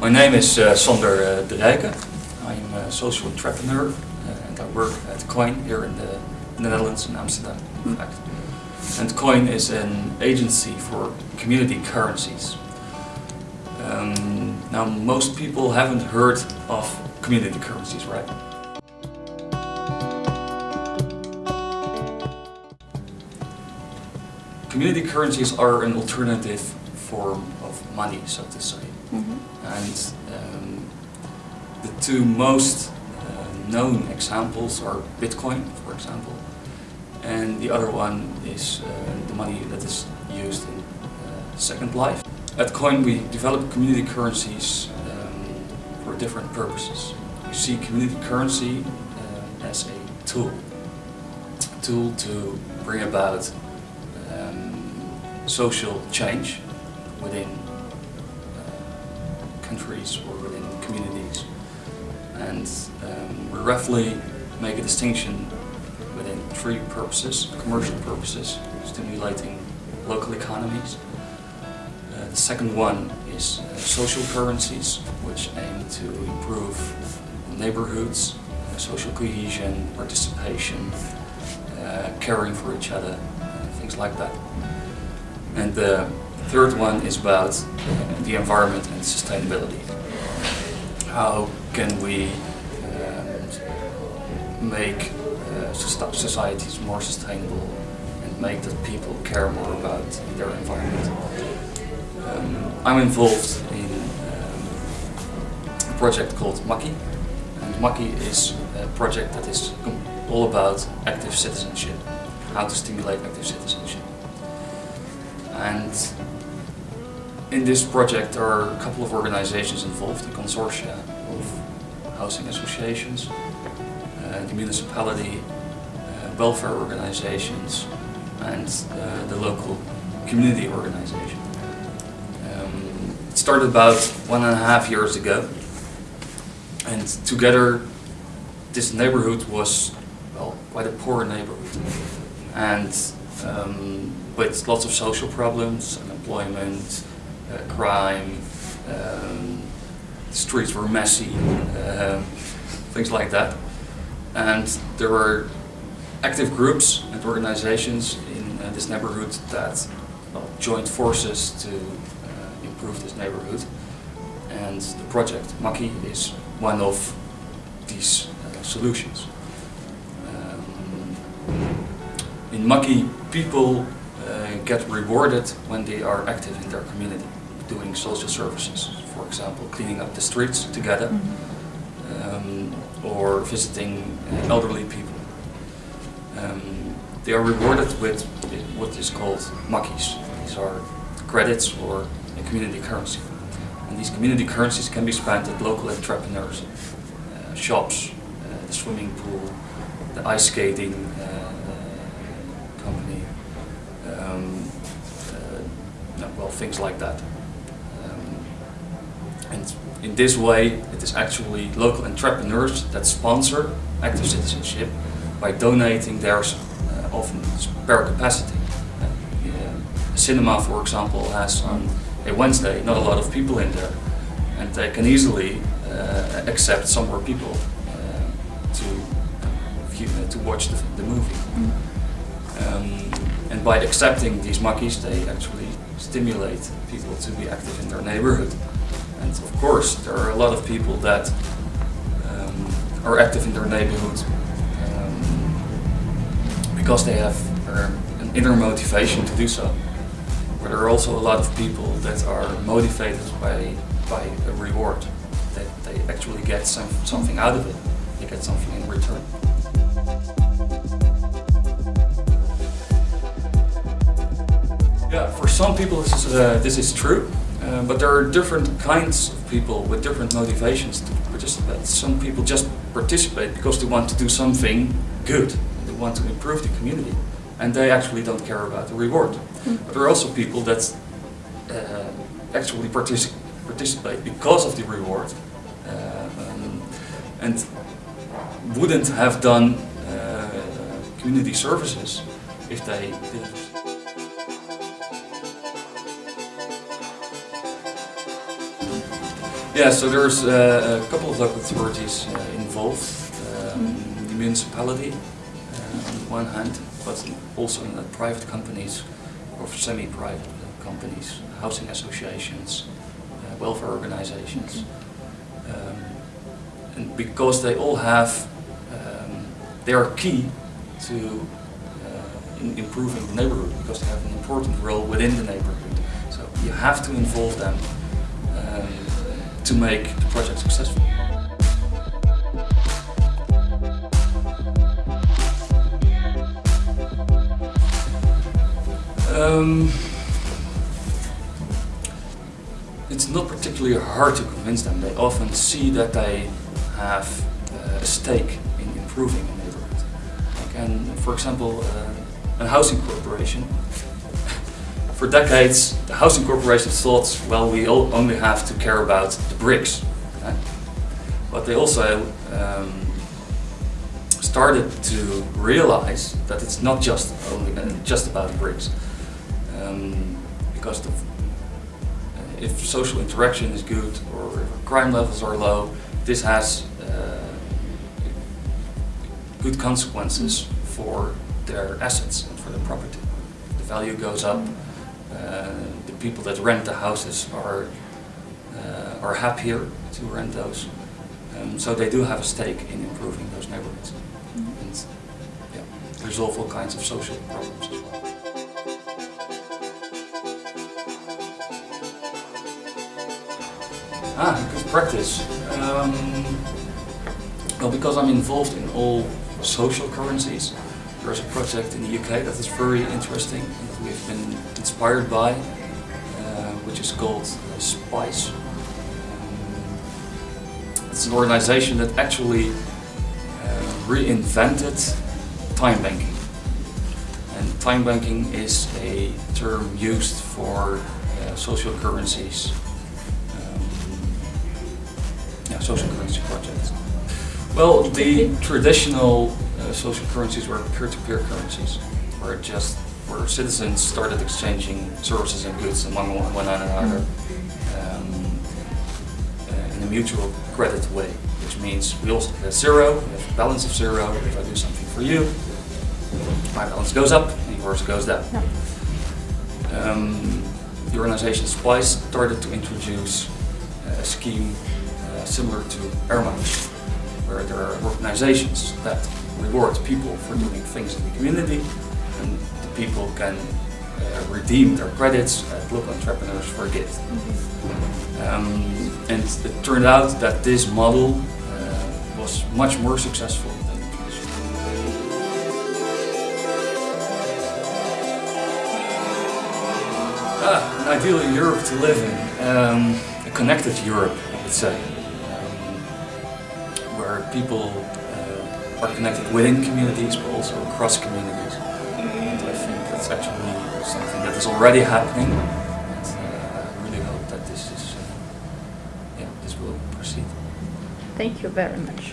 My name is uh, Sander uh, de Rijken. I'm a social entrepreneur uh, and I work at Qoin here in the, in the Netherlands, in Amsterdam in fact. And Qoin is an agency for community currencies. Um, now most people haven't heard of community currencies, right? Community currencies are an alternative form of money, so to say. And um, the two most uh, known examples are Bitcoin, for example, and the other one is uh, the money that is used in uh, Second Life. At Qoin we develop community currencies um, for different purposes. We see community currency uh, as a tool, a tool to bring about um, social change within countries or within communities. And um, we roughly make a distinction within three purposes. Commercial purposes, stimulating local economies. Uh, the second one is uh, social currencies, which aim to improve neighborhoods, uh, social cohesion, participation, uh, caring for each other, uh, things like that. And the third one is about uh, the environment and sustainability. How can we um, make uh, societies more sustainable and make that people care more about their environment? Um, I'm involved in um, a project called Makkie. And Makkie is a project that is all about active citizenship, how to stimulate active citizenship. And in this project there are a couple of organizations involved, a consortia of housing associations, uh, the municipality, uh, welfare organizations and uh, the local community organization. Um, it started about one and a half years ago and together this neighborhood was well quite a poor neighborhood and um, with lots of social problems, unemployment, crime, um, streets were messy, um, things like that. And there were active groups and organizations in uh, this neighborhood that well, joined forces to uh, improve this neighborhood. And the project Makkie is one of these uh, solutions. Um, in Makkie, people uh, get rewarded when they are active in their community, doing social services, for example, cleaning up the streets together, um, or visiting uh, elderly people. Um, they are rewarded with what is called makkies. These are credits or a community currency. And these community currencies can be spent at local entrepreneurs, uh, shops, uh, the swimming pool, the ice skating uh, uh, company, um, uh, well, things like that. Um, and in this way, it is actually local entrepreneurs that sponsor active citizenship by donating their uh, often spare capacity. Uh, a cinema, for example, has on a Wednesday not a lot of people in there, and they can easily uh, accept some more people uh, to uh, to watch the, the movie. Um, and by accepting these makkies, they actually stimulate people to be active in their neighborhood. And of course, there are a lot of people that um, are active in their neighborhood um, because they have uh, an inner motivation to do so. But there are also a lot of people that are motivated by, by a reward, that they actually get some, something out of it, they get something in return. Yeah, for some people this is, uh, this is true, uh, but there are different kinds of people with different motivations to participate. Some people just participate because they want to do something good, they want to improve the community, and they actually don't care about the reward. But there are also people that uh, actually partici participate because of the reward uh, um, and wouldn't have done uh, community services if they didn't. Yeah, so there's uh, a couple of local authorities uh, involved. Um, the municipality uh, on the one hand, but also private companies or semi-private companies, housing associations, uh, welfare organizations. Um, and because they all have, um, they are key to uh, in improving the neighborhood because they have an important role within the neighborhood. So you have to involve them to make the project successful. Um, it's not particularly hard to convince them. They often see that they have uh, a stake in improving a neighborhood. Like, and for example, uh, a housing corporation. For decades, the housing corporation thought, well, we only have to care about the bricks. right? But they also um, started to realize that it's not just only uh, just about bricks, um, because the, uh, if social interaction is good or crime levels are low, this has uh, good consequences for their assets and for their property. The value goes up. Uh, the people that rent the houses are uh, are happier to rent those. Um, so they do have a stake in improving those neighborhoods and yeah, resolve all kinds of social problems as well. Ah, good practice. Um, well, because I'm involved in all social currencies, there's a project in the UK that is very interesting we've been inspired by, uh, which is called SPICE. Um, it's an organization that actually uh, reinvented time banking. And time banking is a term used for uh, social currencies um, yeah, social currency projects. Well, the traditional uh, social currencies were peer-to-peer currencies, where it just where citizens started exchanging services and goods among one another um, uh, in a mutual credit way, which means we also have zero, we have a balance of zero. If I do something for you, my balance goes up and yours goes down. Um, the organization SPICE started to introduce a scheme uh, similar to Erma, where there are organizations that reward people for doing things in the community, and people can uh, redeem their credits at local entrepreneurs for a gift. Um, and it turned out that this model uh, was much more successful than the traditional. Ah, an ideal Europe to live in. Um, a connected Europe, I would say. Um, where people uh, are connected within communities, but also across communities. Actually something that is already happening. And uh, I really hope that this is, uh, yeah, this will proceed. Thank you very much.